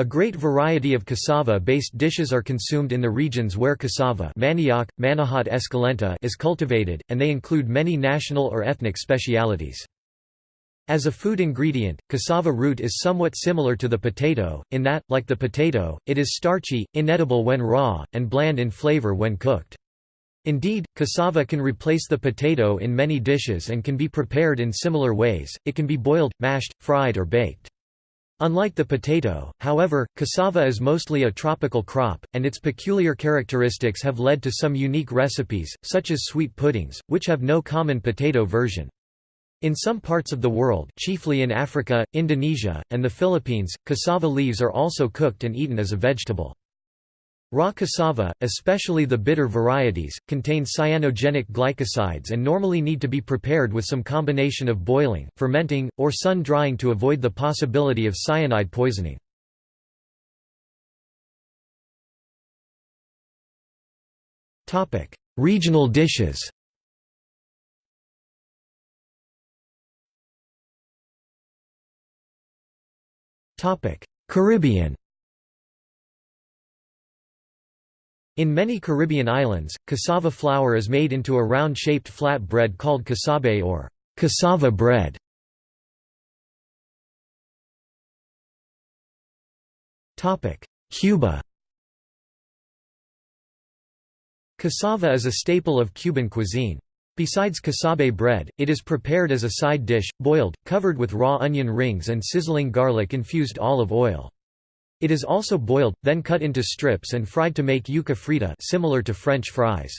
A great variety of cassava-based dishes are consumed in the regions where cassava manioc, Manihot esculenta is cultivated, and they include many national or ethnic specialities. As a food ingredient, cassava root is somewhat similar to the potato, in that, like the potato, it is starchy, inedible when raw, and bland in flavor when cooked. Indeed, cassava can replace the potato in many dishes and can be prepared in similar ways, it can be boiled, mashed, fried or baked. Unlike the potato, however, cassava is mostly a tropical crop, and its peculiar characteristics have led to some unique recipes, such as sweet puddings, which have no common potato version. In some parts of the world chiefly in Africa, Indonesia, and the Philippines, cassava leaves are also cooked and eaten as a vegetable. Raw cassava, especially the bitter varieties, contain cyanogenic glycosides and normally need to be prepared with some combination of boiling, fermenting, or sun-drying to avoid the possibility of cyanide poisoning. Regional dishes Caribbean In many Caribbean islands, cassava flour is made into a round-shaped flat bread called casabe or cassava bread. Cuba Cassava is a staple of Cuban cuisine. Besides casabe bread, it is prepared as a side dish, boiled, covered with raw onion rings and sizzling garlic-infused olive oil. It is also boiled, then cut into strips and fried to make yuca frita similar to French fries.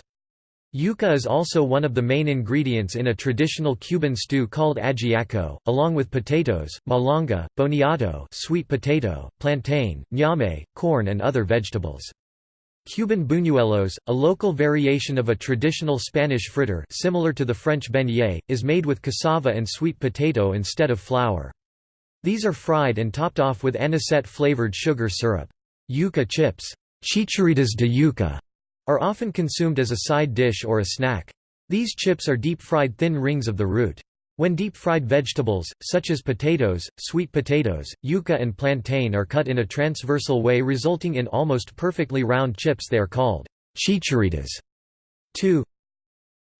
Yuca is also one of the main ingredients in a traditional Cuban stew called ajiaco, along with potatoes, malanga, boniato sweet potato, plantain, ñame, corn and other vegetables. Cuban buñuelos, a local variation of a traditional Spanish fritter similar to the French beignet, is made with cassava and sweet potato instead of flour. These are fried and topped off with anisette-flavored sugar syrup. Yuca chips chicharitas de yuca, are often consumed as a side dish or a snack. These chips are deep-fried thin rings of the root. When deep-fried vegetables, such as potatoes, sweet potatoes, yuca and plantain are cut in a transversal way resulting in almost perfectly round chips they are called chicharitas. 2.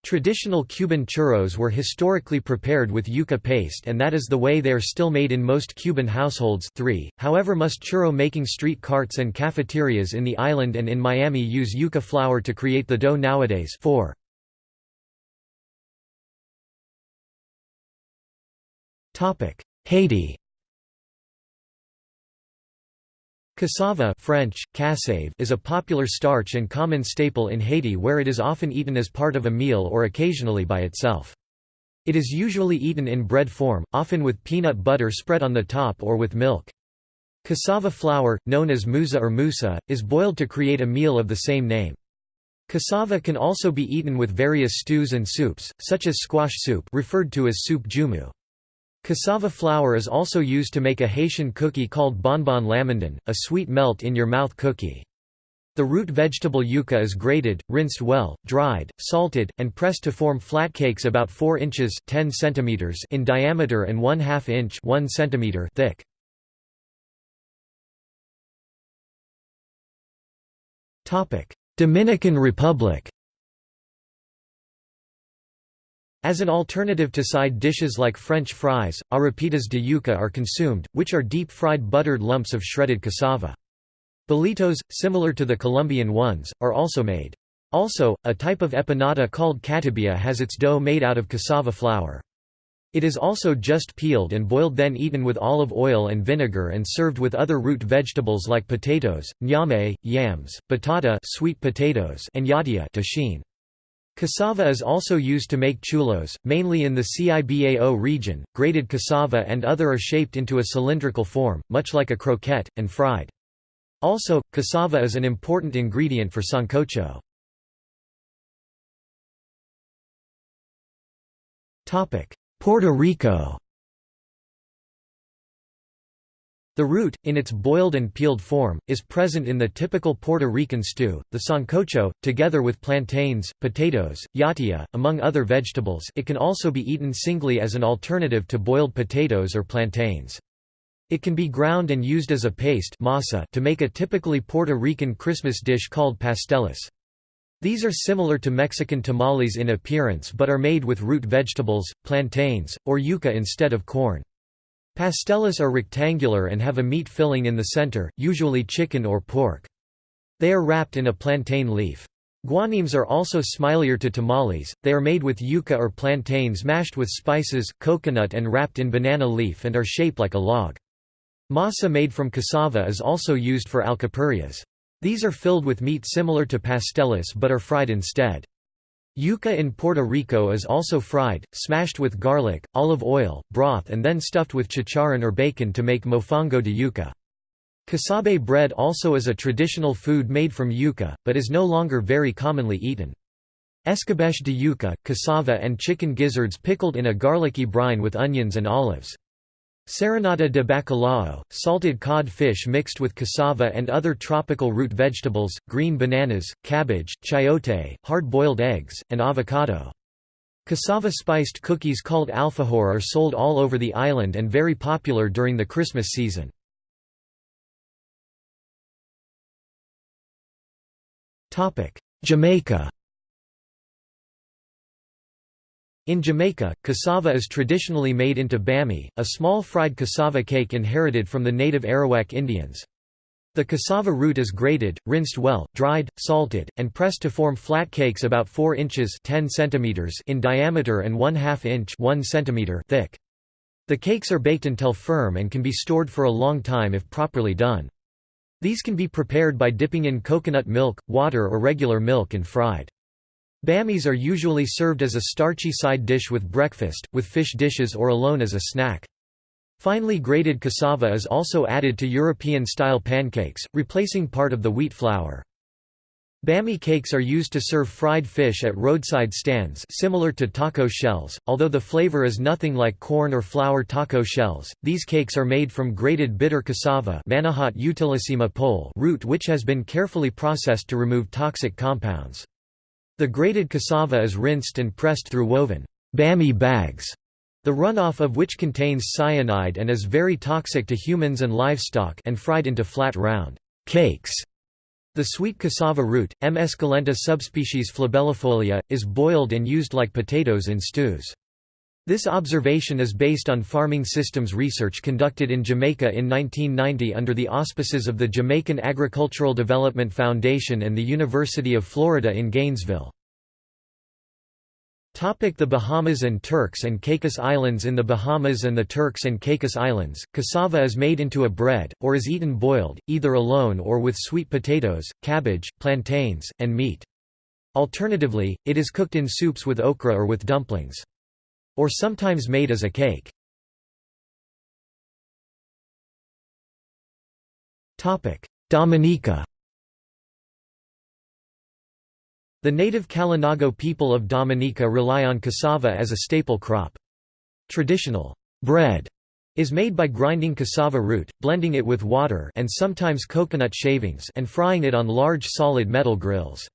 Traditional Cuban churros were historically prepared with yuca paste and that is the way they are still made in most Cuban households 3. However most churro-making street carts and cafeterias in the island and in Miami use yuca flour to create the dough nowadays 4. Haiti Cassava French, cassave is a popular starch and common staple in Haiti where it is often eaten as part of a meal or occasionally by itself. It is usually eaten in bread form, often with peanut butter spread on the top or with milk. Cassava flour, known as musa or musa, is boiled to create a meal of the same name. Cassava can also be eaten with various stews and soups, such as squash soup referred to as soup joumou. Cassava flour is also used to make a Haitian cookie called bonbon lamandin, a sweet melt-in-your-mouth cookie. The root vegetable yuca is grated, rinsed well, dried, salted, and pressed to form flat cakes about 4 inches 10 centimeters in diameter and 1 2 inch 1 centimeter thick. Dominican Republic As an alternative to side dishes like French fries, arepitas de yuca are consumed, which are deep-fried buttered lumps of shredded cassava. Bolitos, similar to the Colombian ones, are also made. Also, a type of empanada called catibia has its dough made out of cassava flour. It is also just peeled and boiled then eaten with olive oil and vinegar and served with other root vegetables like potatoes, ñame, yams, batata sweet potatoes and yatia tagine. Cassava is also used to make chulos, mainly in the Cibao region. Grated cassava and other are shaped into a cylindrical form, much like a croquette, and fried. Also, cassava is an important ingredient for sancocho. Puerto Rico The root, in its boiled and peeled form, is present in the typical Puerto Rican stew, the sancocho, together with plantains, potatoes, yatia, among other vegetables it can also be eaten singly as an alternative to boiled potatoes or plantains. It can be ground and used as a paste masa to make a typically Puerto Rican Christmas dish called pasteles. These are similar to Mexican tamales in appearance but are made with root vegetables, plantains, or yuca instead of corn. Pasteles are rectangular and have a meat filling in the center, usually chicken or pork. They are wrapped in a plantain leaf. Guanimes are also smilier to tamales, they are made with yuca or plantains mashed with spices, coconut and wrapped in banana leaf and are shaped like a log. Masa made from cassava is also used for alcapurrias. These are filled with meat similar to pasteles but are fried instead. Yuca in Puerto Rico is also fried, smashed with garlic, olive oil, broth and then stuffed with chicharrón or bacon to make mofongo de yuca. Casabe bread also is a traditional food made from yuca, but is no longer very commonly eaten. Escabeche de yuca, cassava and chicken gizzards pickled in a garlicky brine with onions and olives. Serenata de bacalao, salted cod fish mixed with cassava and other tropical root vegetables, green bananas, cabbage, chayote, hard-boiled eggs, and avocado. Cassava-spiced cookies called alfajor are sold all over the island and very popular during the Christmas season. Jamaica In Jamaica, cassava is traditionally made into bami, a small fried cassava cake inherited from the native Arawak Indians. The cassava root is grated, rinsed well, dried, salted, and pressed to form flat cakes about 4 inches 10 centimeters in diameter and 1 2 inch 1 centimeter thick. The cakes are baked until firm and can be stored for a long time if properly done. These can be prepared by dipping in coconut milk, water or regular milk and fried. Bamis are usually served as a starchy side dish with breakfast, with fish dishes or alone as a snack. Finely grated cassava is also added to European-style pancakes, replacing part of the wheat flour. Bami cakes are used to serve fried fish at roadside stands similar to taco shells, although the flavor is nothing like corn or flour taco shells. These cakes are made from grated bitter cassava root which has been carefully processed to remove toxic compounds. The grated cassava is rinsed and pressed through woven bami bags, the runoff of which contains cyanide and is very toxic to humans and livestock and fried into flat round cakes. The sweet cassava root, M. esculenta subspecies flabellifolia, is boiled and used like potatoes in stews. This observation is based on farming systems research conducted in Jamaica in 1990 under the auspices of the Jamaican Agricultural Development Foundation and the University of Florida in Gainesville. The Bahamas and Turks and Caicos Islands In the Bahamas and the Turks and Caicos Islands, cassava is made into a bread, or is eaten boiled, either alone or with sweet potatoes, cabbage, plantains, and meat. Alternatively, it is cooked in soups with okra or with dumplings. Or sometimes made as a cake. Dominica The native Kalinago people of Dominica rely on cassava as a staple crop. Traditional bread is made by grinding cassava root, blending it with water and sometimes coconut shavings and frying it on large solid metal grills.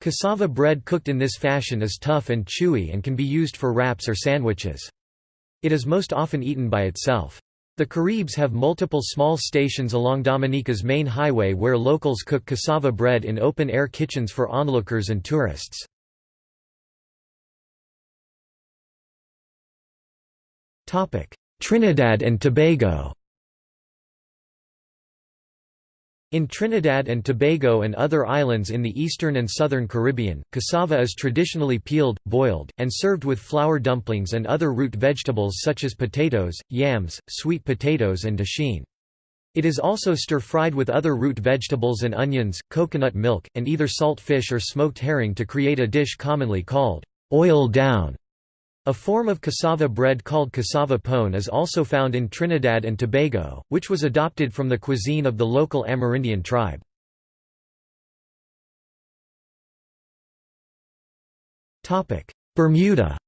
Cassava bread cooked in this fashion is tough and chewy and can be used for wraps or sandwiches. It is most often eaten by itself. The Caribs have multiple small stations along Dominica's main highway where locals cook cassava bread in open-air kitchens for onlookers and tourists. Trinidad and Tobago In Trinidad and Tobago and other islands in the eastern and southern Caribbean, cassava is traditionally peeled, boiled, and served with flour dumplings and other root vegetables such as potatoes, yams, sweet potatoes and dasheen. It is also stir-fried with other root vegetables and onions, coconut milk, and either salt fish or smoked herring to create a dish commonly called oil down. A form of cassava bread called cassava pone is also found in Trinidad and Tobago, which was adopted from the cuisine of the local Amerindian tribe. Bermuda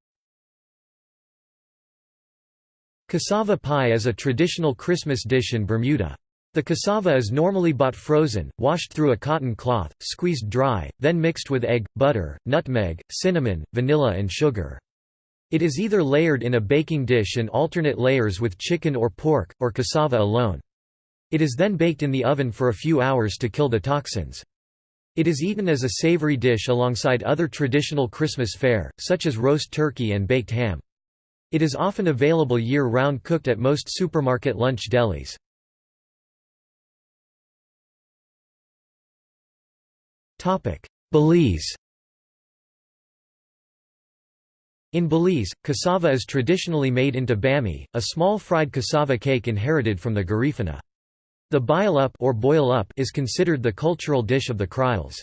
Cassava pie is a traditional Christmas dish in Bermuda. The cassava is normally bought frozen, washed through a cotton cloth, squeezed dry, then mixed with egg, butter, nutmeg, cinnamon, vanilla and sugar. It is either layered in a baking dish in alternate layers with chicken or pork, or cassava alone. It is then baked in the oven for a few hours to kill the toxins. It is eaten as a savory dish alongside other traditional Christmas fare, such as roast turkey and baked ham. It is often available year-round cooked at most supermarket lunch delis. Belize In Belize, cassava is traditionally made into bami, a small fried cassava cake inherited from the Garifuna. The bile up or boil up is considered the cultural dish of the Kriols.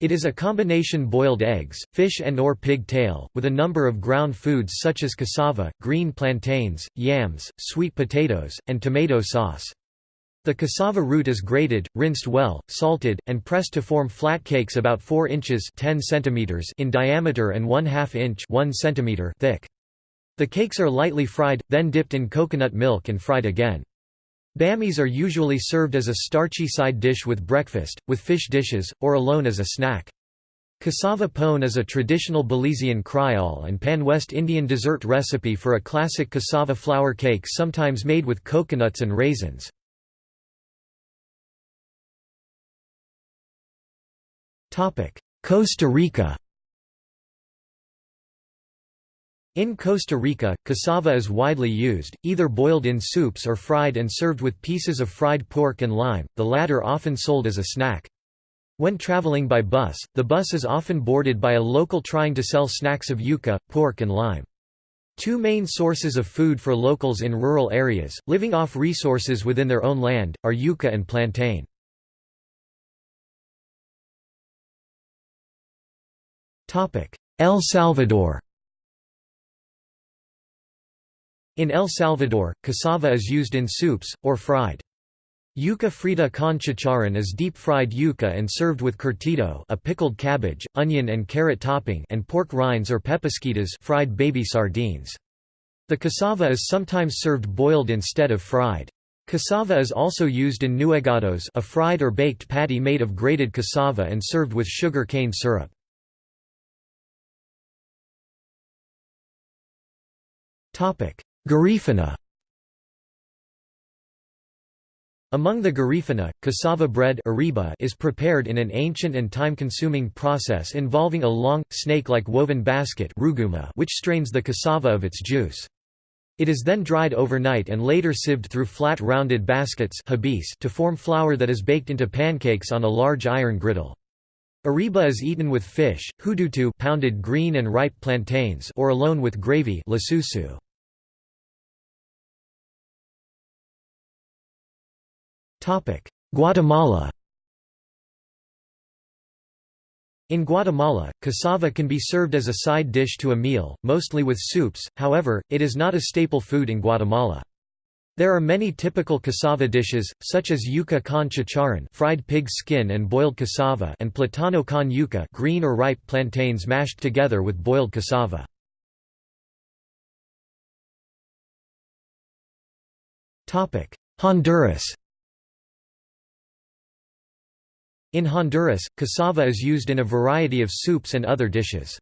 It is a combination boiled eggs, fish and or pig tail, with a number of ground foods such as cassava, green plantains, yams, sweet potatoes, and tomato sauce. The cassava root is grated, rinsed well, salted, and pressed to form flat cakes about 4 inches 10 centimeters in diameter and 1 2 inch 1 centimeter thick. The cakes are lightly fried, then dipped in coconut milk and fried again. Bamis are usually served as a starchy side dish with breakfast, with fish dishes, or alone as a snack. Cassava pone is a traditional Belizean Creole and pan-West Indian dessert recipe for a classic cassava flour cake sometimes made with coconuts and raisins. Costa Rica In Costa Rica, cassava is widely used, either boiled in soups or fried and served with pieces of fried pork and lime, the latter often sold as a snack. When traveling by bus, the bus is often boarded by a local trying to sell snacks of yuca, pork and lime. Two main sources of food for locals in rural areas, living off resources within their own land, are yuca and plantain. El Salvador In El Salvador, cassava is used in soups, or fried. Yuca frita con chicharrón is deep-fried yuca and served with curtido a pickled cabbage, onion and carrot topping and pork rinds or pepisquitas fried baby sardines. The cassava is sometimes served boiled instead of fried. Cassava is also used in nuegados a fried or baked patty made of grated cassava and served with sugar cane syrup. Garifuna Among the Garifuna, cassava bread is prepared in an ancient and time-consuming process involving a long, snake-like woven basket which strains the cassava of its juice. It is then dried overnight and later sieved through flat rounded baskets to form flour that is baked into pancakes on a large iron griddle. Ariba is eaten with fish, hudutu pounded green and ripe plantains or alone with gravy lasusu. Guatemala In Guatemala, cassava can be served as a side dish to a meal, mostly with soups, however, it is not a staple food in Guatemala. There are many typical cassava dishes, such as yuca con chicharrón fried pig skin and boiled cassava and platano con yuca green or ripe plantains mashed together with boiled cassava. Honduras In Honduras, cassava is used in a variety of soups and other dishes.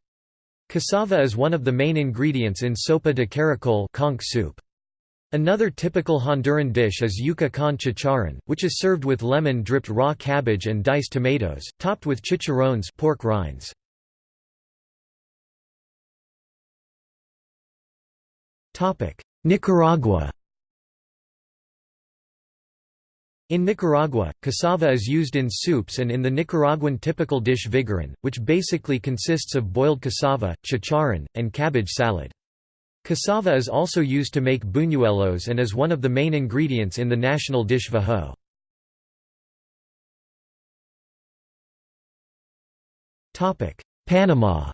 Cassava is one of the main ingredients in sopa de caracol conch soup. Another typical Honduran dish is yuca con chicharrón, which is served with lemon-dripped raw cabbage and diced tomatoes, topped with chicharrones pork rinds. Nicaragua In Nicaragua, cassava is used in soups and in the Nicaraguan typical dish vigorón, which basically consists of boiled cassava, chicharrón, and cabbage salad. Cassava is also used to make buñuelos and is one of the main ingredients in the national dish vajo. Panama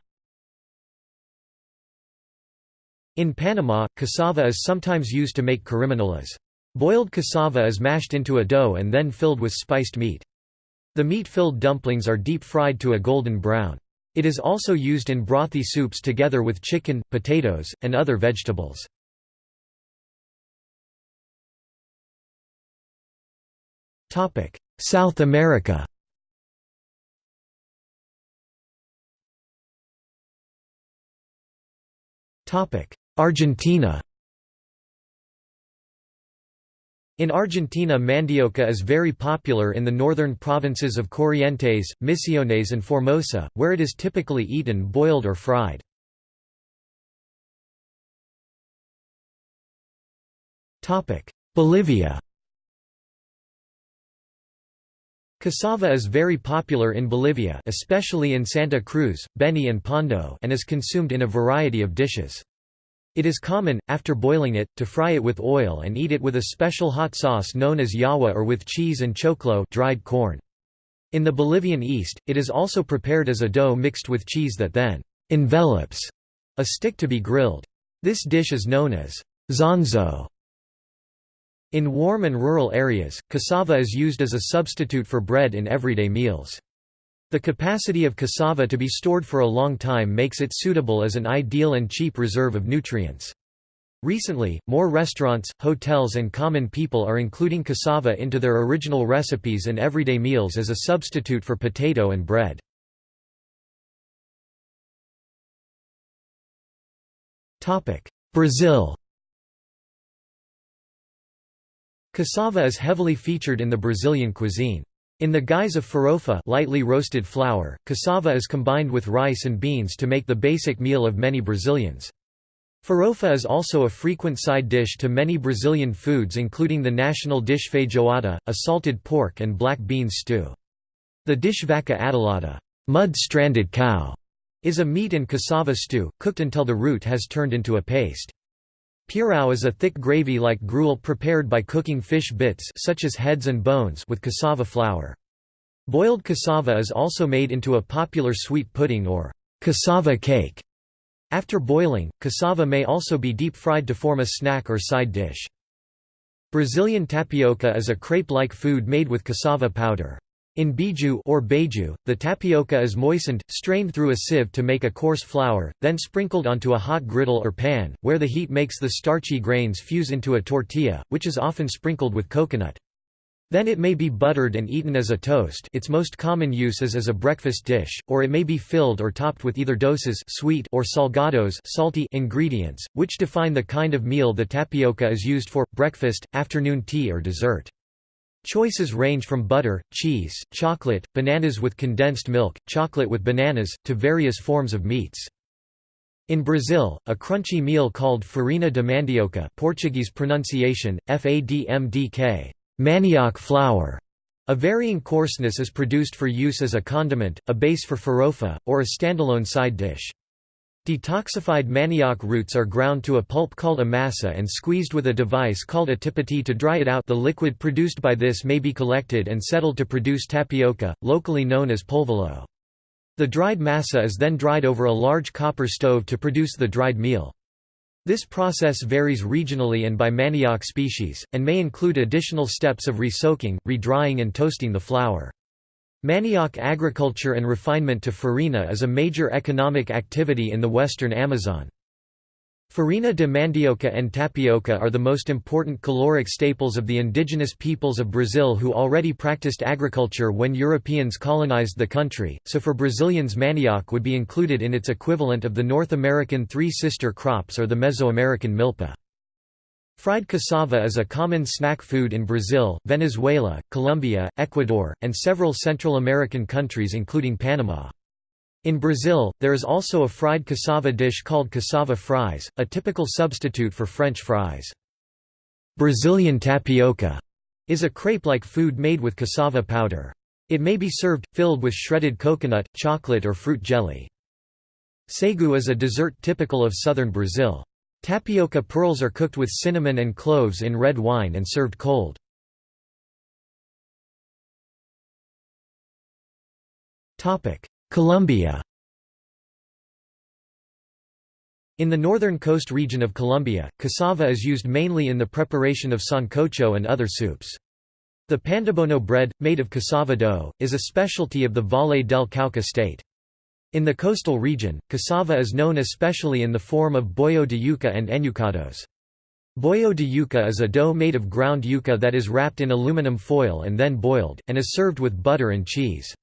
In Panama, cassava is sometimes used to make carimañolas. Boiled cassava is mashed into a dough and then filled with spiced meat. The meat-filled dumplings are deep-fried to a golden brown. It is also used in brothy soups together with chicken, potatoes, and other vegetables. South America Argentina In Argentina mandioca is very popular in the northern provinces of Corrientes, Misiones and Formosa, where it is typically eaten boiled or fried. Bolivia Cassava is very popular in Bolivia especially in Santa Cruz, Beni and Pando and is consumed in a variety of dishes. It is common, after boiling it, to fry it with oil and eat it with a special hot sauce known as yawa or with cheese and choclo dried corn. In the Bolivian East, it is also prepared as a dough mixed with cheese that then envelops a stick to be grilled. This dish is known as zonzo. In warm and rural areas, cassava is used as a substitute for bread in everyday meals. The capacity of cassava to be stored for a long time makes it suitable as an ideal and cheap reserve of nutrients. Recently, more restaurants, hotels and common people are including cassava into their original recipes and everyday meals as a substitute for potato and bread. Brazil Cassava is heavily featured in the Brazilian cuisine. In the guise of farofa lightly roasted flour, cassava is combined with rice and beans to make the basic meal of many Brazilians. Farofa is also a frequent side dish to many Brazilian foods including the national dish feijoada, a salted pork and black beans stew. The dish vaca atolada mud-stranded cow", is a meat and cassava stew, cooked until the root has turned into a paste. Pirão is a thick gravy-like gruel prepared by cooking fish bits such as heads and bones with cassava flour. Boiled cassava is also made into a popular sweet pudding or cassava cake. After boiling, cassava may also be deep-fried to form a snack or side dish. Brazilian tapioca is a crepe-like food made with cassava powder. In beiju or beiju, the tapioca is moistened, strained through a sieve to make a coarse flour, then sprinkled onto a hot griddle or pan, where the heat makes the starchy grains fuse into a tortilla, which is often sprinkled with coconut. Then it may be buttered and eaten as a toast its most common use is as a breakfast dish, or it may be filled or topped with either doces sweet or salgados salty ingredients, which define the kind of meal the tapioca is used for, breakfast, afternoon tea or dessert. Choices range from butter, cheese, chocolate, bananas with condensed milk, chocolate with bananas, to various forms of meats. In Brazil, a crunchy meal called farina de mandioca Portuguese pronunciation, FADMDK manioc flour", a varying coarseness is produced for use as a condiment, a base for farofa, or a standalone side dish. Detoxified manioc roots are ground to a pulp called a and squeezed with a device called a tipiti to dry it out the liquid produced by this may be collected and settled to produce tapioca, locally known as polvilho. The dried massa is then dried over a large copper stove to produce the dried meal. This process varies regionally and by manioc species, and may include additional steps of re resoaking, redrying and toasting the flour. Manioc agriculture and refinement to farina is a major economic activity in the western Amazon. Farina de mandioca and tapioca are the most important caloric staples of the indigenous peoples of Brazil who already practiced agriculture when Europeans colonized the country, so for Brazilians manioc would be included in its equivalent of the North American three sister crops or the Mesoamerican milpa. Fried cassava is a common snack food in Brazil, Venezuela, Colombia, Ecuador, and several Central American countries including Panama. In Brazil, there is also a fried cassava dish called cassava fries, a typical substitute for French fries. Brazilian tapioca is a crepe-like food made with cassava powder. It may be served, filled with shredded coconut, chocolate or fruit jelly. Sagu is a dessert typical of southern Brazil. Tapioca pearls are cooked with cinnamon and cloves in red wine and served cold. Colombia In the northern coast region of Colombia, cassava is used mainly in the preparation of sancocho and other soups. The pandebono bread, made of cassava dough, is a specialty of the Valle del Cauca state. In the coastal region, cassava is known especially in the form of bollo de yuca and enyucados. Bollo de yuca is a dough made of ground yuca that is wrapped in aluminum foil and then boiled, and is served with butter and cheese.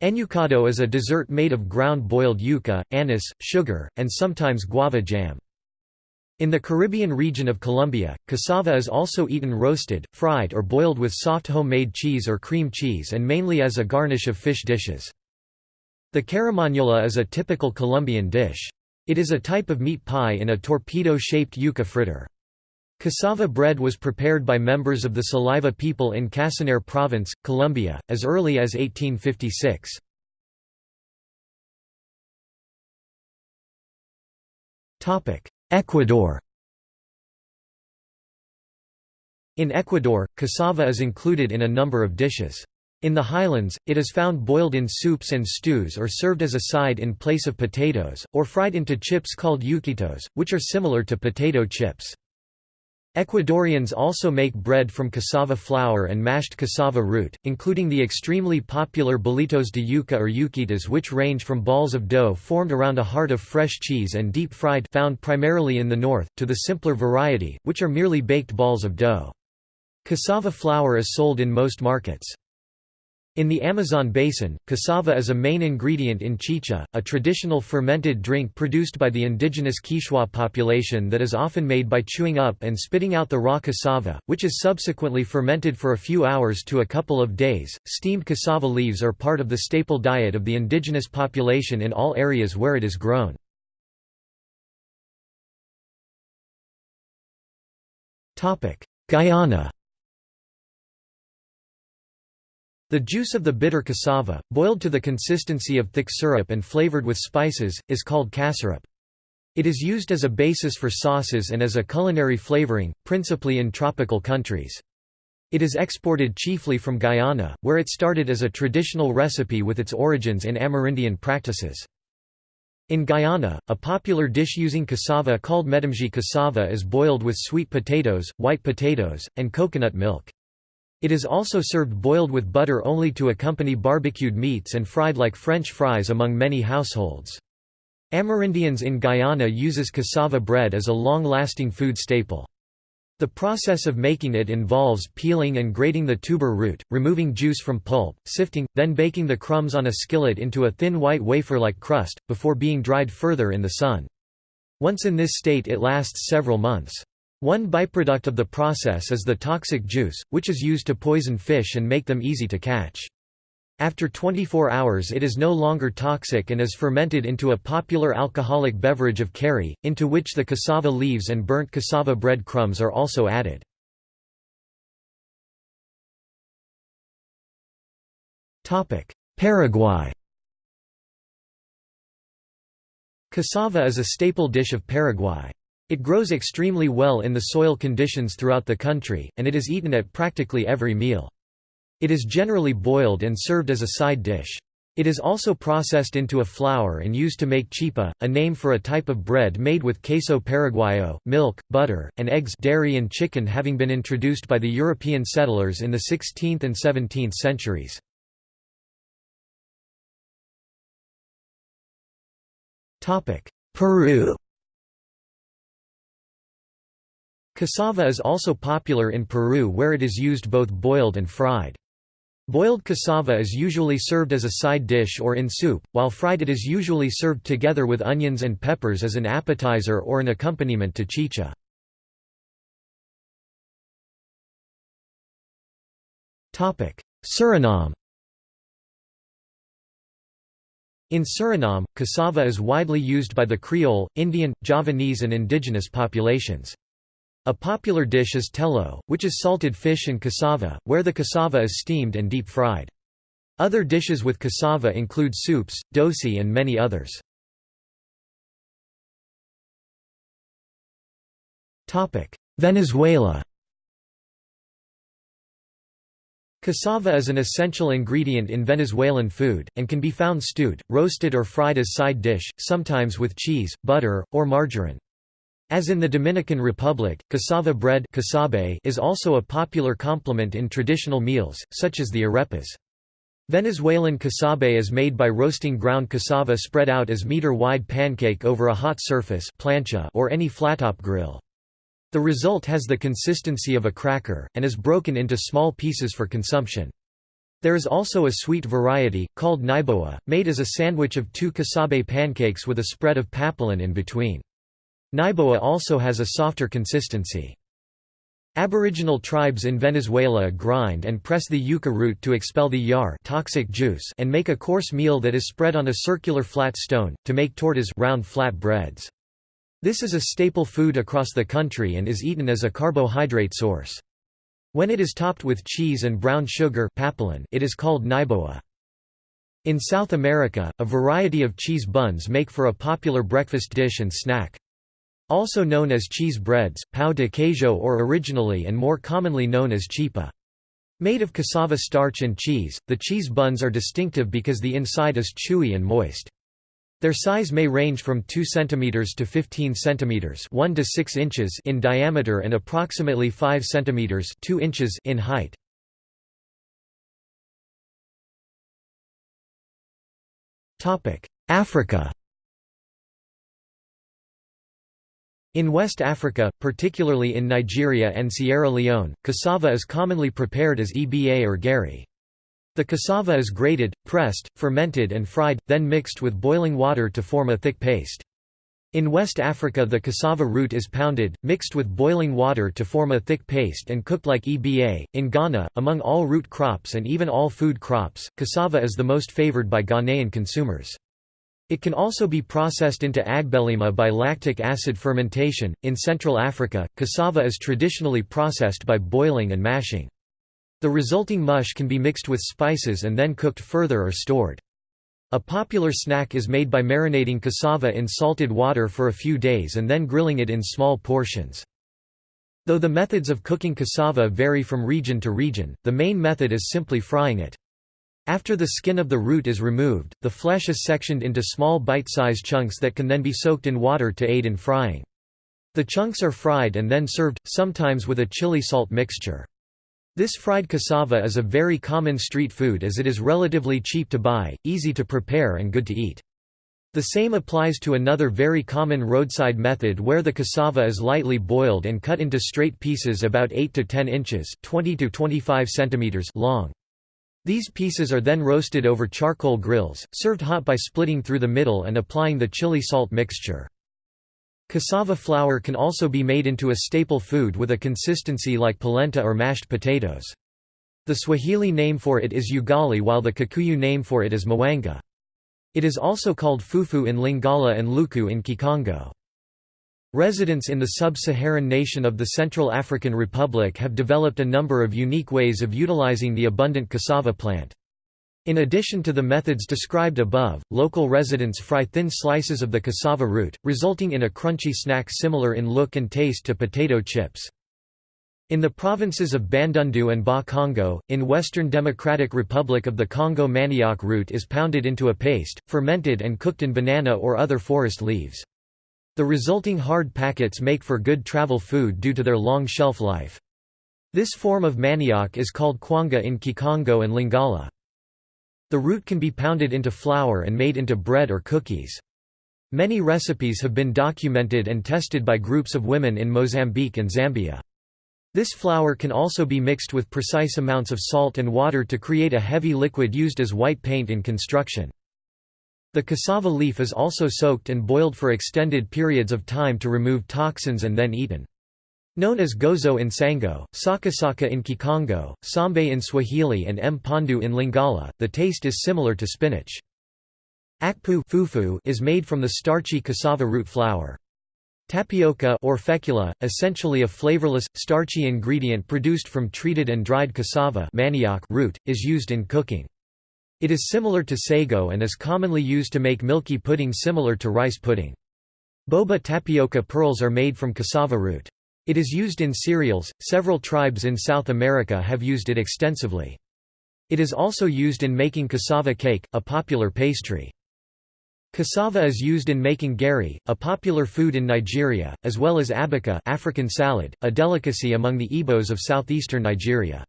Enyucado is a dessert made of ground boiled yuca, anise, sugar, and sometimes guava jam. In the Caribbean region of Colombia, cassava is also eaten roasted, fried or boiled with soft homemade cheese or cream cheese and mainly as a garnish of fish dishes. The carimañola is a typical Colombian dish. It is a type of meat pie in a torpedo-shaped yuca fritter. Cassava bread was prepared by members of the Saliva people in Casanare province, Colombia, as early as 1856. Ecuador In Ecuador, cassava is included in a number of dishes. In the highlands, it is found boiled in soups and stews or served as a side in place of potatoes, or fried into chips called yuquitos, which are similar to potato chips. Ecuadorians also make bread from cassava flour and mashed cassava root, including the extremely popular bolitos de yuca or yuquitas which range from balls of dough formed around a heart of fresh cheese and deep-fried found primarily in the north, to the simpler variety, which are merely baked balls of dough. Cassava flour is sold in most markets. In the Amazon basin, cassava is a main ingredient in chicha, a traditional fermented drink produced by the indigenous Quechua population that is often made by chewing up and spitting out the raw cassava, which is subsequently fermented for a few hours to a couple of days. Steamed cassava leaves are part of the staple diet of the indigenous population in all areas where it is grown. Guyana The juice of the bitter cassava, boiled to the consistency of thick syrup and flavored with spices, is called cassareep. It is used as a basis for sauces and as a culinary flavoring, principally in tropical countries. It is exported chiefly from Guyana, where it started as a traditional recipe with its origins in Amerindian practices. In Guyana, a popular dish using cassava called medemji cassava is boiled with sweet potatoes, white potatoes, and coconut milk. It is also served boiled with butter only to accompany barbecued meats and fried like French fries among many households. Amerindians in Guyana uses cassava bread as a long-lasting food staple. The process of making it involves peeling and grating the tuber root, removing juice from pulp, sifting, then baking the crumbs on a skillet into a thin white wafer-like crust, before being dried further in the sun. Once in this state it lasts several months. One byproduct of the process is the toxic juice, which is used to poison fish and make them easy to catch. After 24 hours it is no longer toxic and is fermented into a popular alcoholic beverage of curry, into which the cassava leaves and burnt cassava bread crumbs are also added. Paraguay Cassava is a staple dish of Paraguay. It grows extremely well in the soil conditions throughout the country, and it is eaten at practically every meal. It is generally boiled and served as a side dish. It is also processed into a flour and used to make chipa, a name for a type of bread made with queso paraguayo, milk, butter, and eggs dairy and chicken having been introduced by the European settlers in the 16th and 17th centuries. Peru Cassava is also popular in Peru where it is used both boiled and fried. Boiled cassava is usually served as a side dish or in soup, while fried it is usually served together with onions and peppers as an appetizer or an accompaniment to chicha. Suriname In Suriname, cassava is widely used by the Creole, Indian, Javanese and indigenous populations. A popular dish is tello, which is salted fish and cassava, where the cassava is steamed and deep-fried. Other dishes with cassava include soups, dosi and many others. Venezuela Cassava is an essential ingredient in Venezuelan food, and can be found stewed, roasted or fried as side dish, sometimes with cheese, butter, or margarine. As in the Dominican Republic, cassava bread is also a popular complement in traditional meals, such as the arepas. Venezuelan casabe is made by roasting ground cassava spread out as meter-wide pancake over a hot surface plancha or any flattop grill. The result has the consistency of a cracker, and is broken into small pieces for consumption. There is also a sweet variety, called naiboa, made as a sandwich of two casabe pancakes with a spread of papelon in between. Naiboa also has a softer consistency. Aboriginal tribes in Venezuela grind and press the yucca root to expel the yar toxic juice and make a coarse meal that is spread on a circular flat stone, to make tortas round flat breads. This is a staple food across the country and is eaten as a carbohydrate source. When it is topped with cheese and brown sugar it is called naiboa. In South America, a variety of cheese buns make for a popular breakfast dish and snack. Also known as cheese breads, pão de queijo or originally and more commonly known as chipa. Made of cassava starch and cheese, the cheese buns are distinctive because the inside is chewy and moist. Their size may range from 2 cm to 15 cm 1 to 6 inches in diameter and approximately 5 cm 2 inches in height. Africa In West Africa, particularly in Nigeria and Sierra Leone, cassava is commonly prepared as eba or gari. The cassava is grated, pressed, fermented and fried, then mixed with boiling water to form a thick paste. In West Africa the cassava root is pounded, mixed with boiling water to form a thick paste and cooked like eba. In Ghana, among all root crops and even all food crops, cassava is the most favored by Ghanaian consumers. It can also be processed into agbelima by lactic acid fermentation. In Central Africa, cassava is traditionally processed by boiling and mashing. The resulting mush can be mixed with spices and then cooked further or stored. A popular snack is made by marinating cassava in salted water for a few days and then grilling it in small portions. Though the methods of cooking cassava vary from region to region, the main method is simply frying it. After the skin of the root is removed, the flesh is sectioned into small bite-size chunks that can then be soaked in water to aid in frying. The chunks are fried and then served, sometimes with a chili salt mixture. This fried cassava is a very common street food as it is relatively cheap to buy, easy to prepare and good to eat. The same applies to another very common roadside method where the cassava is lightly boiled and cut into straight pieces about 8 to 10 inches 20 to 25 centimeters long. These pieces are then roasted over charcoal grills, served hot by splitting through the middle and applying the chili salt mixture. Cassava flour can also be made into a staple food with a consistency like polenta or mashed potatoes. The Swahili name for it is ugali while the Kikuyu name for it is mwanga. It is also called fufu in Lingala and luku in Kikongo. Residents in the sub-Saharan nation of the Central African Republic have developed a number of unique ways of utilizing the abundant cassava plant. In addition to the methods described above, local residents fry thin slices of the cassava root, resulting in a crunchy snack similar in look and taste to potato chips. In the provinces of Bandundu and Bas-Congo, in Western Democratic Republic of the Congo manioc root is pounded into a paste, fermented and cooked in banana or other forest leaves. The resulting hard packets make for good travel food due to their long shelf life. This form of manioc is called kwanga in Kikongo and Lingala. The root can be pounded into flour and made into bread or cookies. Many recipes have been documented and tested by groups of women in Mozambique and Zambia. This flour can also be mixed with precise amounts of salt and water to create a heavy liquid used as white paint in construction. The cassava leaf is also soaked and boiled for extended periods of time to remove toxins and then eaten. Known as gozo in Sango, sakasaka in Kikongo, sambe in Swahili and mpandu in Lingala, the taste is similar to spinach. Akpu fufu is made from the starchy cassava root flour. Tapioca or fecula, essentially a flavorless, starchy ingredient produced from treated and dried cassava manioc root, is used in cooking. It is similar to sago and is commonly used to make milky pudding similar to rice pudding. Boba tapioca pearls are made from cassava root. It is used in cereals, several tribes in South America have used it extensively. It is also used in making cassava cake, a popular pastry. Cassava is used in making gari, a popular food in Nigeria, as well as abacha African salad, a delicacy among the Igbos of southeastern Nigeria.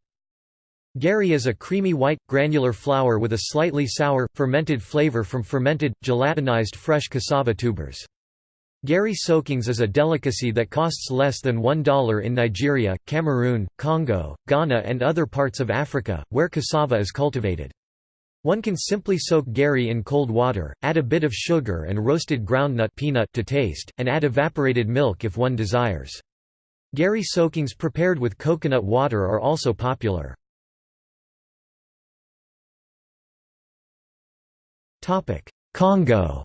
Gari is a creamy white, granular flour with a slightly sour, fermented flavor from fermented, gelatinized fresh cassava tubers. Gari soakings is a delicacy that costs less than $1 in Nigeria, Cameroon, Congo, Ghana and other parts of Africa, where cassava is cultivated. One can simply soak gari in cold water, add a bit of sugar and roasted groundnut peanut to taste, and add evaporated milk if one desires. Gari soakings prepared with coconut water are also popular. Congo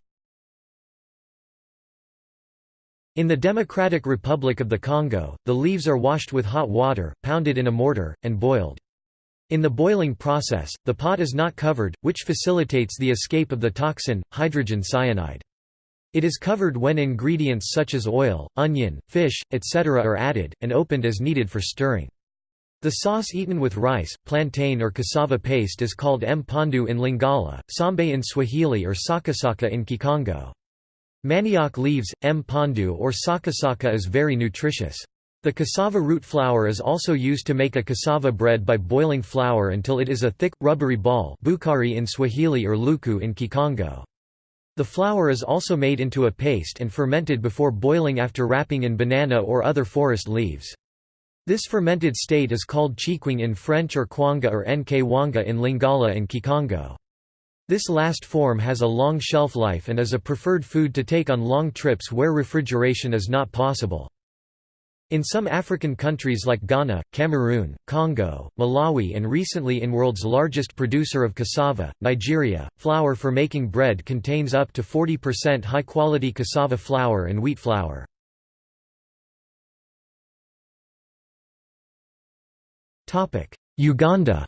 In the Democratic Republic of the Congo, the leaves are washed with hot water, pounded in a mortar, and boiled. In the boiling process, the pot is not covered, which facilitates the escape of the toxin, hydrogen cyanide. It is covered when ingredients such as oil, onion, fish, etc. are added, and opened as needed for stirring. The sauce eaten with rice, plantain or cassava paste is called mpondu in Lingala, sambe in Swahili or sakasaka in Kikongo. Manioc leaves, mpondu or sakasaka is very nutritious. The cassava root flour is also used to make a cassava bread by boiling flour until it is a thick, rubbery ball bukari in Swahili or luku in Kikongo. The flour is also made into a paste and fermented before boiling after wrapping in banana or other forest leaves. This fermented state is called chikwangue in French or kwanga or nkwanga in Lingala and Kikongo. This last form has a long shelf life and is a preferred food to take on long trips where refrigeration is not possible. In some African countries like Ghana, Cameroon, Congo, Malawi and recently in world's largest producer of cassava, Nigeria, flour for making bread contains up to 40% high-quality cassava flour and wheat flour. Uganda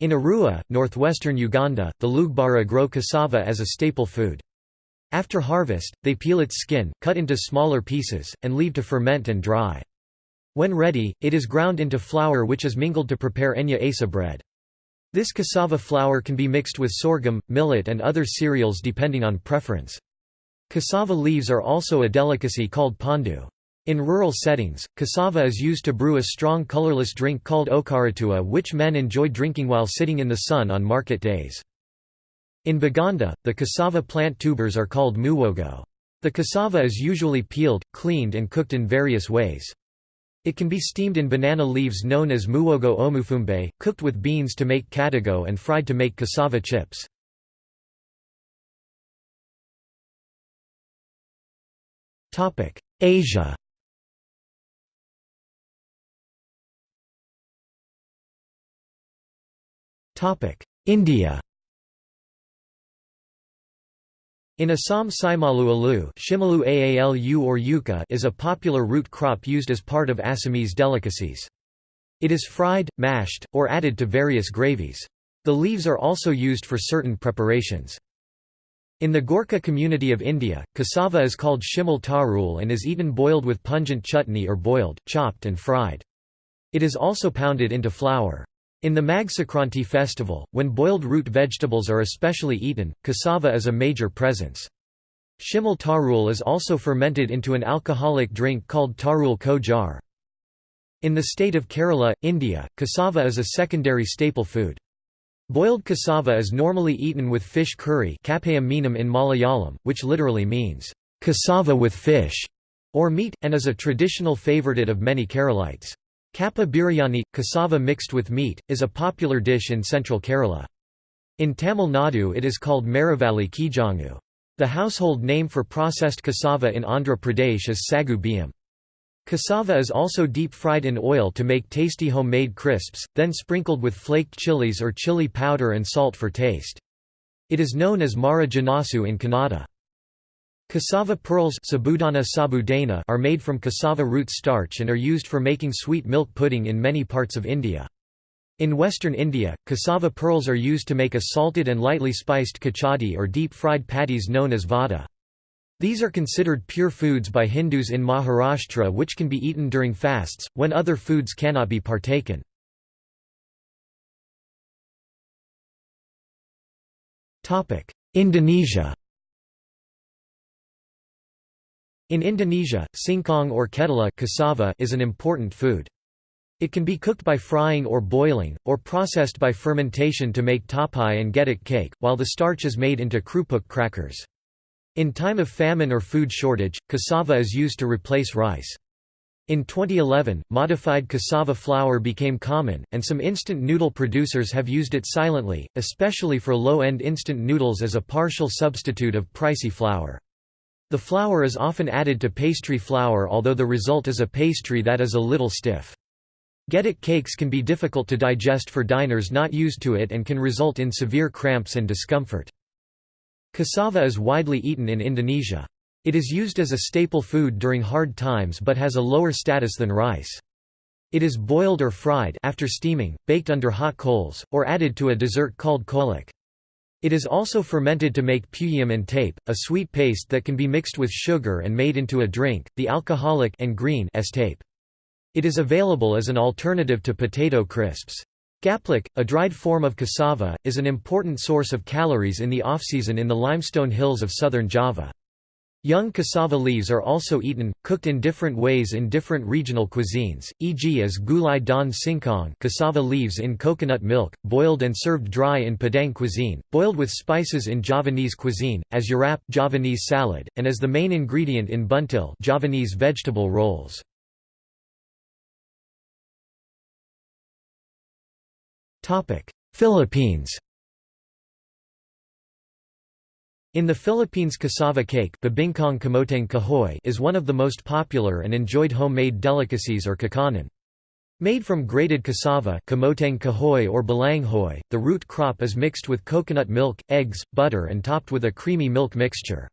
In Arua, northwestern Uganda, the Lugbara grow cassava as a staple food. After harvest, they peel its skin, cut into smaller pieces, and leave to ferment and dry. When ready, it is ground into flour which is mingled to prepare enya asa bread. This cassava flour can be mixed with sorghum, millet and other cereals depending on preference. Cassava leaves are also a delicacy called pondu. In rural settings, cassava is used to brew a strong colorless drink called okaratua which men enjoy drinking while sitting in the sun on market days. In Baganda, the cassava plant tubers are called muwogo. The cassava is usually peeled, cleaned and cooked in various ways. It can be steamed in banana leaves known as muwogo omufumbe, cooked with beans to make kadago and fried to make cassava chips. Asia India In Assam Saimalu alu Shimalu Aalu or yuca is a popular root crop used as part of Assamese delicacies. It is fried, mashed, or added to various gravies. The leaves are also used for certain preparations. In the Gorkha community of India, cassava is called shimal tarul and is eaten boiled with pungent chutney or boiled, chopped and fried. It is also pounded into flour. In the Magh Sankranti festival, when boiled root vegetables are especially eaten, cassava is a major presence. Shimal tarul is also fermented into an alcoholic drink called tarul ko jar. In the state of Kerala, India, cassava is a secondary staple food. Boiled cassava is normally eaten with fish curry in Malayalam, which literally means, cassava with fish, or meat, and is a traditional favourite of many Keralites. Kappa biryani, cassava mixed with meat, is a popular dish in central Kerala. In Tamil Nadu it is called Maravalli Kizhangu. The household name for processed cassava in Andhra Pradesh is sagu. Cassava is also deep-fried in oil to make tasty homemade crisps, then sprinkled with flaked chilies or chili powder and salt for taste. It is known as Mara Janasu in Kannada. Cassava pearls are made from cassava root starch and are used for making sweet milk pudding in many parts of India. In western India, cassava pearls are used to make a salted and lightly spiced kachadi or deep-fried patties known as vada. These are considered pure foods by Hindus in Maharashtra which can be eaten during fasts, when other foods cannot be partaken. Indonesia In Indonesia, singkong or ketela cassava is an important food. It can be cooked by frying or boiling, or processed by fermentation to make tapai and getuk cake, while the starch is made into krupuk crackers. In time of famine or food shortage, cassava is used to replace rice. In 2011, modified cassava flour became common, and some instant noodle producers have used it silently, especially for low-end instant noodles as a partial substitute of pricey flour. The flour is often added to pastry flour although the result is a pastry that is a little stiff. Getuk cakes can be difficult to digest for diners not used to it and can result in severe cramps and discomfort. Cassava is widely eaten in Indonesia. It is used as a staple food during hard times but has a lower status than rice. It is boiled or fried after steaming, baked under hot coals, or added to a dessert called kolak. It is also fermented to make peuyeum and tape, a sweet paste that can be mixed with sugar and made into a drink, the alcoholic and green S-tape. It is available as an alternative to potato crisps. Gaplek, a dried form of cassava, is an important source of calories in the off-season in the limestone hills of southern Java. Young cassava leaves are also eaten, cooked in different ways in different regional cuisines, e.g. as gulai daun singkong cassava leaves in coconut milk, boiled and served dry in Padang cuisine, boiled with spices in Javanese cuisine, as yurap Javanese salad, and as the main ingredient in buntil Javanese vegetable rolls. Philippines in the Philippines cassava cake is one of the most popular and enjoyed homemade delicacies or kakanin. Made from grated cassava kahoy or the root crop is mixed with coconut milk, eggs, butter and topped with a creamy milk mixture.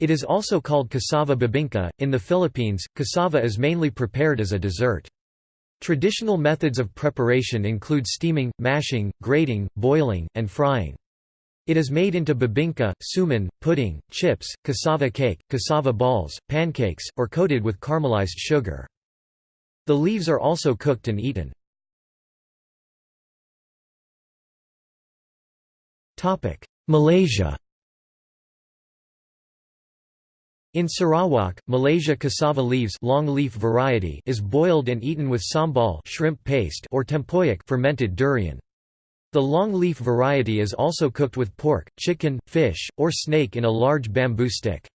It is also called cassava bibingka. In the Philippines, cassava is mainly prepared as a dessert. Traditional methods of preparation include steaming, mashing, grating, boiling, and frying. It is made into bibingka, suman, pudding, chips, cassava cake, cassava balls, pancakes, or coated with caramelized sugar. The leaves are also cooked and eaten. Malaysia In Sarawak, Malaysia cassava leaves long leaf variety is boiled and eaten with sambal shrimp paste or tempoyak fermented durian. The long-leaf variety is also cooked with pork, chicken, fish, or snake in a large bamboo stick.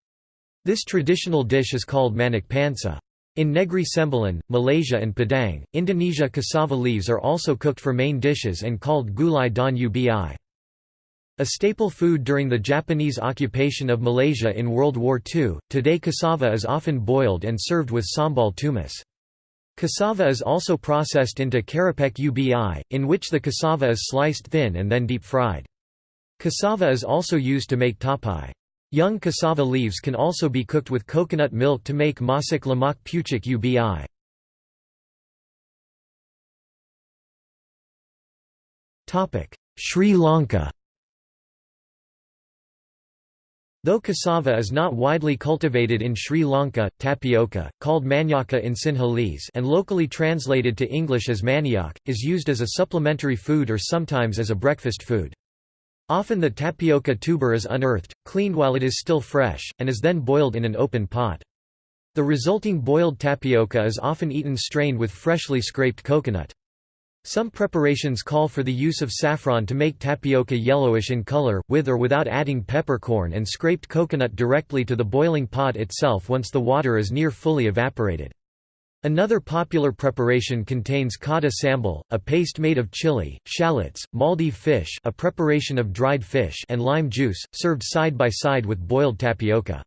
This traditional dish is called manak pansa. In Negri Sembilan, Malaysia and Padang, Indonesia cassava leaves are also cooked for main dishes and called gulai daun ubi. A staple food during the Japanese occupation of Malaysia in World War II, today cassava is often boiled and served with sambal tumis. Cassava is also processed into kerepek ubi, in which the cassava is sliced thin and then deep-fried. Cassava is also used to make tapai. Young cassava leaves can also be cooked with coconut milk to make masak lamak pucuk ubi. Sri Lanka Though cassava is not widely cultivated in Sri Lanka, tapioca, called manyaka in Sinhalese and locally translated to English as manioc, is used as a supplementary food or sometimes as a breakfast food. Often the tapioca tuber is unearthed, cleaned while it is still fresh, and is then boiled in an open pot. The resulting boiled tapioca is often eaten strained with freshly scraped coconut. Some preparations call for the use of saffron to make tapioca yellowish in color, with or without adding peppercorn and scraped coconut directly to the boiling pot itself once the water is near fully evaporated. Another popular preparation contains kata sambal, a paste made of chili, shallots, Maldive fish a preparation of dried fish and lime juice, served side by side with boiled tapioca.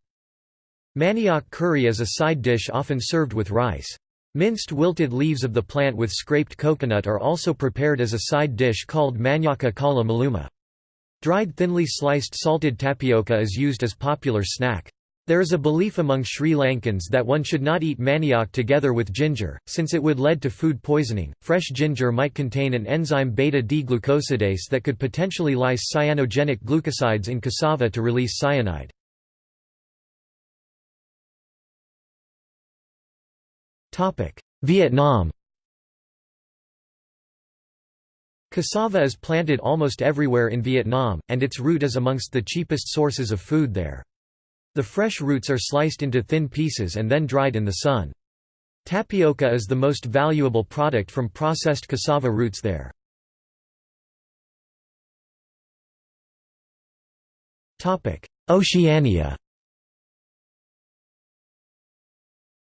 Manioc curry is a side dish often served with rice. Minced wilted leaves of the plant with scraped coconut are also prepared as a side dish called manyaka kala maluma. Dried thinly sliced salted tapioca is used as popular snack. There is a belief among Sri Lankans that one should not eat manioc together with ginger, since it would lead to food poisoning. Fresh ginger might contain an enzyme beta D-glucosidase that could potentially lyse cyanogenic glucosides in cassava to release cyanide. Vietnam Cassava is planted almost everywhere in Vietnam, and its root is amongst the cheapest sources of food there. The fresh roots are sliced into thin pieces and then dried in the sun. Tapioca is the most valuable product from processed cassava roots there. Oceania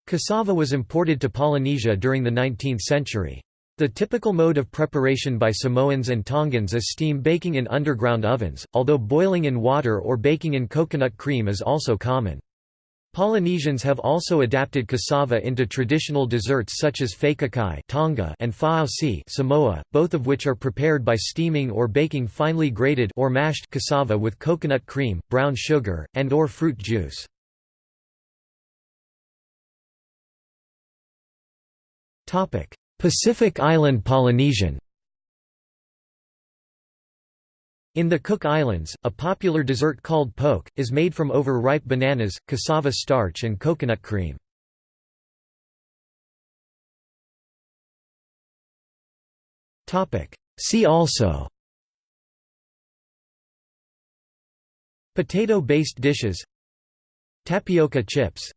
Cassava was imported to Polynesia during the 19th century. The typical mode of preparation by Samoans and Tongans is steam baking in underground ovens, although boiling in water or baking in coconut cream is also common. Polynesians have also adapted cassava into traditional desserts such as fakakai Tonga and fa'ausi Samoa, both of which are prepared by steaming or baking finely grated or mashed cassava with coconut cream, brown sugar, and or fruit juice. Pacific Island Polynesian In the Cook Islands, a popular dessert called poke, is made from over-ripe bananas, cassava starch and coconut cream. See also Potato-based dishes Tapioca chips